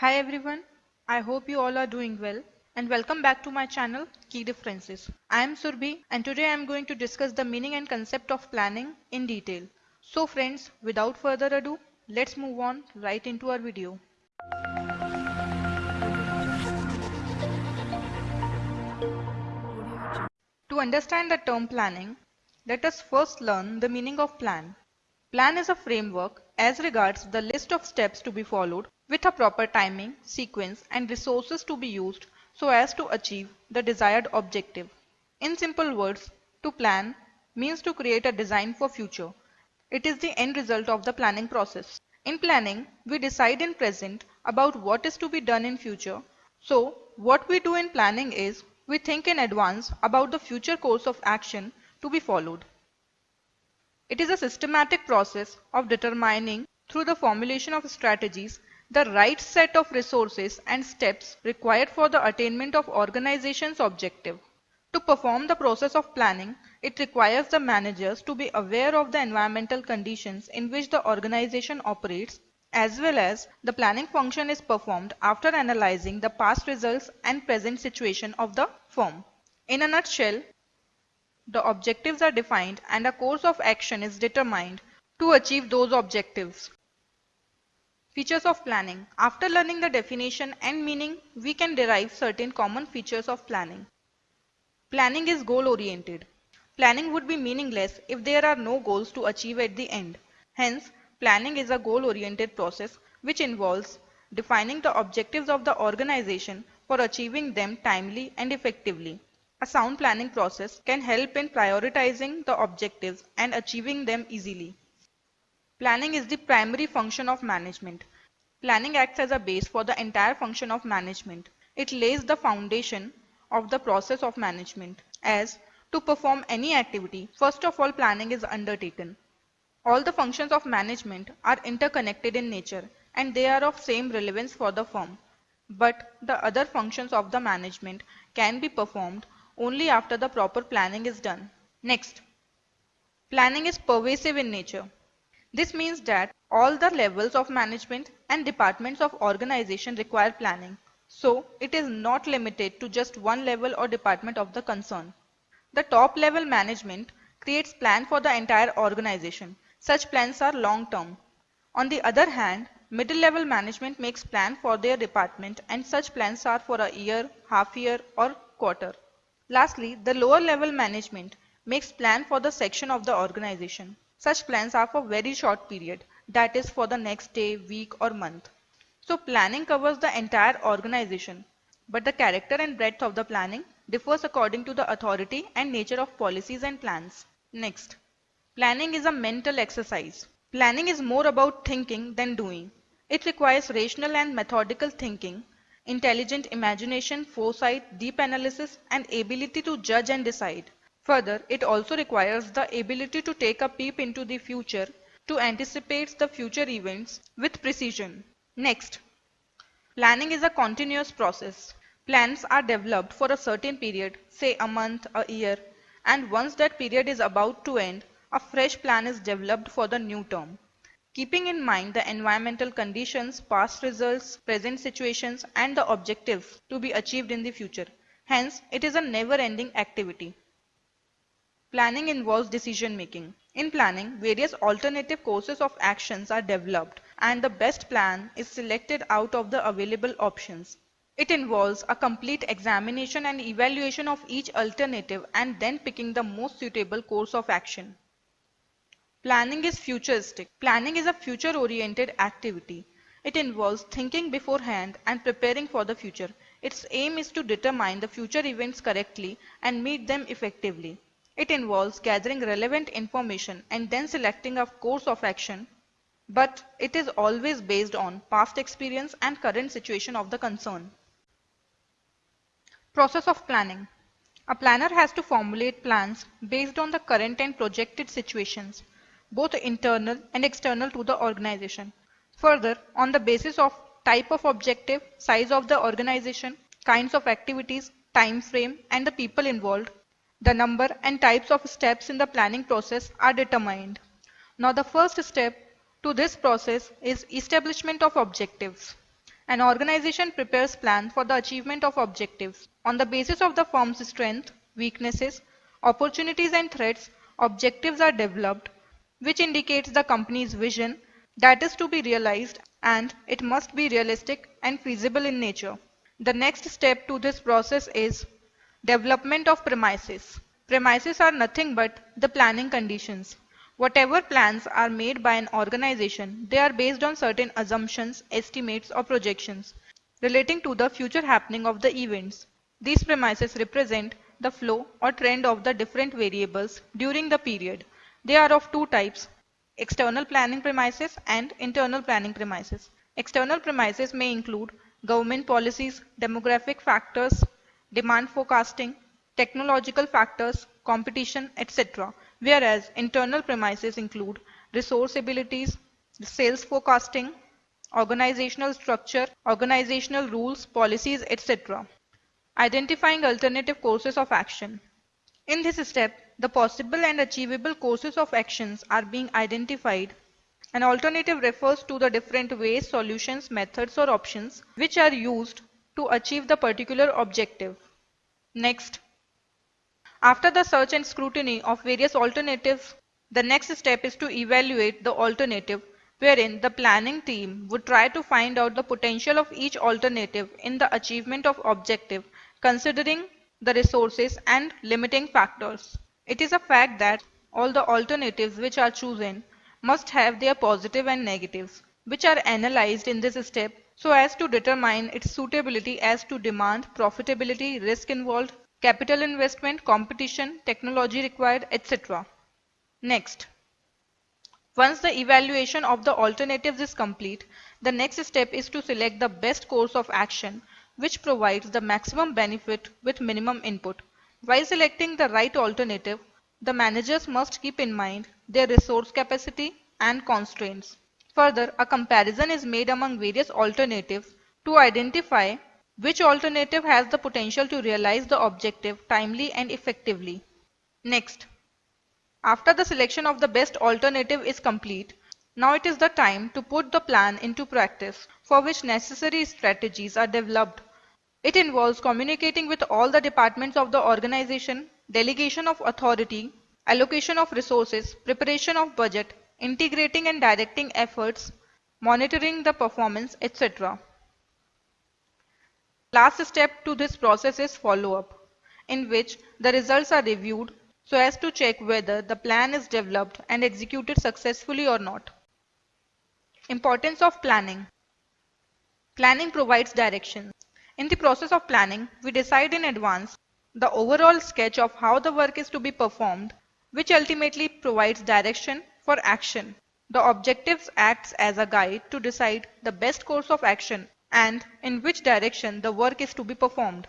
Hi everyone, I hope you all are doing well and welcome back to my channel Key Differences. I am Surbhi and today I am going to discuss the meaning and concept of planning in detail. So friends, without further ado, let's move on right into our video. To understand the term planning, let us first learn the meaning of plan. Plan is a framework as regards the list of steps to be followed with a proper timing, sequence and resources to be used so as to achieve the desired objective. In simple words, to plan means to create a design for future. It is the end result of the planning process. In planning, we decide in present about what is to be done in future. So, what we do in planning is we think in advance about the future course of action to be followed. It is a systematic process of determining through the formulation of strategies the right set of resources and steps required for the attainment of organization's objective. To perform the process of planning, it requires the managers to be aware of the environmental conditions in which the organization operates as well as the planning function is performed after analyzing the past results and present situation of the firm. In a nutshell, the objectives are defined and a course of action is determined to achieve those objectives. Features of planning. After learning the definition and meaning, we can derive certain common features of planning. Planning is goal oriented. Planning would be meaningless if there are no goals to achieve at the end. Hence, planning is a goal oriented process which involves defining the objectives of the organization for achieving them timely and effectively. A sound planning process can help in prioritizing the objectives and achieving them easily. Planning is the primary function of management. Planning acts as a base for the entire function of management. It lays the foundation of the process of management. As to perform any activity, first of all planning is undertaken. All the functions of management are interconnected in nature and they are of same relevance for the firm. But the other functions of the management can be performed only after the proper planning is done. Next, planning is pervasive in nature. This means that all the levels of management and departments of organization require planning. So, it is not limited to just one level or department of the concern. The top level management creates plan for the entire organization. Such plans are long term. On the other hand, middle level management makes plan for their department and such plans are for a year, half year or quarter. Lastly, the lower level management makes plan for the section of the organization. Such plans are for very short period, that is for the next day, week or month. So planning covers the entire organization, but the character and breadth of the planning differs according to the authority and nature of policies and plans. Next, planning is a mental exercise. Planning is more about thinking than doing. It requires rational and methodical thinking, intelligent imagination, foresight, deep analysis and ability to judge and decide. Further, it also requires the ability to take a peep into the future to anticipate the future events with precision. Next, planning is a continuous process. Plans are developed for a certain period, say a month, a year, and once that period is about to end, a fresh plan is developed for the new term. Keeping in mind the environmental conditions, past results, present situations, and the objectives to be achieved in the future. Hence, it is a never-ending activity. Planning involves decision making. In planning, various alternative courses of actions are developed and the best plan is selected out of the available options. It involves a complete examination and evaluation of each alternative and then picking the most suitable course of action. Planning is futuristic. Planning is a future-oriented activity. It involves thinking beforehand and preparing for the future. Its aim is to determine the future events correctly and meet them effectively. It involves gathering relevant information and then selecting a course of action, but it is always based on past experience and current situation of the concern. Process of planning. A planner has to formulate plans based on the current and projected situations, both internal and external to the organization. Further, on the basis of type of objective, size of the organization, kinds of activities, time frame, and the people involved, the number and types of steps in the planning process are determined. Now the first step to this process is establishment of objectives. An organization prepares plan for the achievement of objectives. On the basis of the firm's strength, weaknesses, opportunities and threats, objectives are developed, which indicates the company's vision that is to be realized and it must be realistic and feasible in nature. The next step to this process is development of premises. Premises are nothing but the planning conditions. Whatever plans are made by an organization, they are based on certain assumptions, estimates or projections relating to the future happening of the events. These premises represent the flow or trend of the different variables during the period. They are of two types, external planning premises and internal planning premises. External premises may include government policies, demographic factors, demand forecasting, technological factors, competition, etc whereas internal premises include resource abilities, sales forecasting, organizational structure, organizational rules, policies, etc. Identifying alternative courses of action. In this step, the possible and achievable courses of actions are being identified. An alternative refers to the different ways, solutions, methods or options which are used to achieve the particular objective. Next, after the search and scrutiny of various alternatives, the next step is to evaluate the alternative wherein the planning team would try to find out the potential of each alternative in the achievement of objective considering the resources and limiting factors. It is a fact that all the alternatives which are chosen must have their positive and negatives which are analyzed in this step so as to determine its suitability as to demand, profitability, risk involved, capital investment, competition, technology required, etc. Next, once the evaluation of the alternatives is complete, the next step is to select the best course of action which provides the maximum benefit with minimum input. While selecting the right alternative, the managers must keep in mind their resource capacity and constraints. Further, a comparison is made among various alternatives to identify which alternative has the potential to realize the objective timely and effectively? Next, after the selection of the best alternative is complete, now it is the time to put the plan into practice for which necessary strategies are developed. It involves communicating with all the departments of the organization, delegation of authority, allocation of resources, preparation of budget, integrating and directing efforts, monitoring the performance, etc. Last step to this process is follow-up, in which the results are reviewed so as to check whether the plan is developed and executed successfully or not. Importance of planning. Planning provides direction. In the process of planning, we decide in advance the overall sketch of how the work is to be performed, which ultimately provides direction for action. The objectives acts as a guide to decide the best course of action and in which direction the work is to be performed.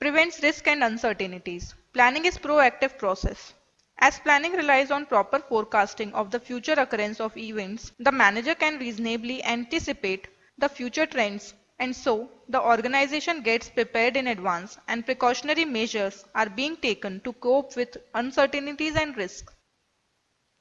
Prevents risk and uncertainties. Planning is proactive process. As planning relies on proper forecasting of the future occurrence of events, the manager can reasonably anticipate the future trends and so the organization gets prepared in advance and precautionary measures are being taken to cope with uncertainties and risks.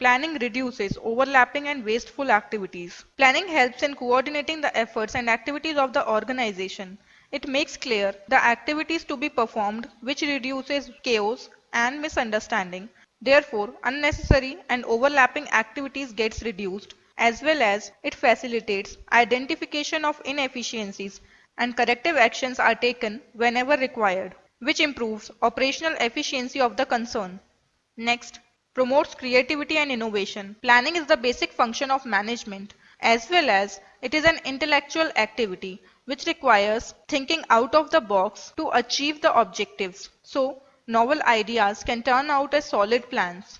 Planning reduces overlapping and wasteful activities. Planning helps in coordinating the efforts and activities of the organization. It makes clear the activities to be performed which reduces chaos and misunderstanding. Therefore, unnecessary and overlapping activities gets reduced as well as it facilitates identification of inefficiencies and corrective actions are taken whenever required, which improves operational efficiency of the concern. Next, promotes creativity and innovation. Planning is the basic function of management as well as it is an intellectual activity which requires thinking out of the box to achieve the objectives. So, novel ideas can turn out as solid plans.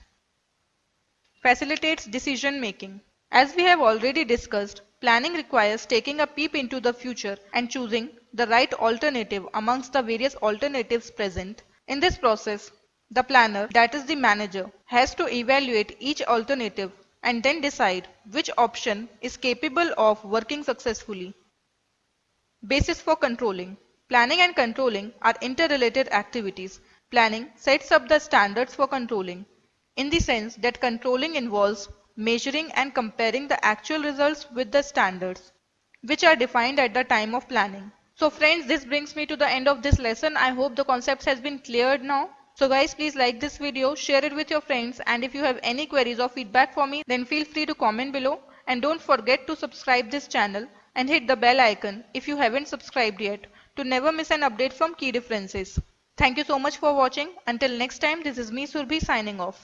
Facilitates decision making. As we have already discussed, planning requires taking a peep into the future and choosing the right alternative amongst the various alternatives present. In this process, the planner, that is the manager, has to evaluate each alternative and then decide which option is capable of working successfully. Basis for controlling. Planning and controlling are interrelated activities. Planning sets up the standards for controlling in the sense that controlling involves measuring and comparing the actual results with the standards. which are defined at the time of planning. So friends, this brings me to the end of this lesson. I hope the concepts has been cleared now. So guys, please like this video, share it with your friends and if you have any queries or feedback for me, then feel free to comment below. And don't forget to subscribe this channel and hit the bell icon if you haven't subscribed yet to never miss an update from key differences. Thank you so much for watching. Until next time, this is me Surbhi signing off.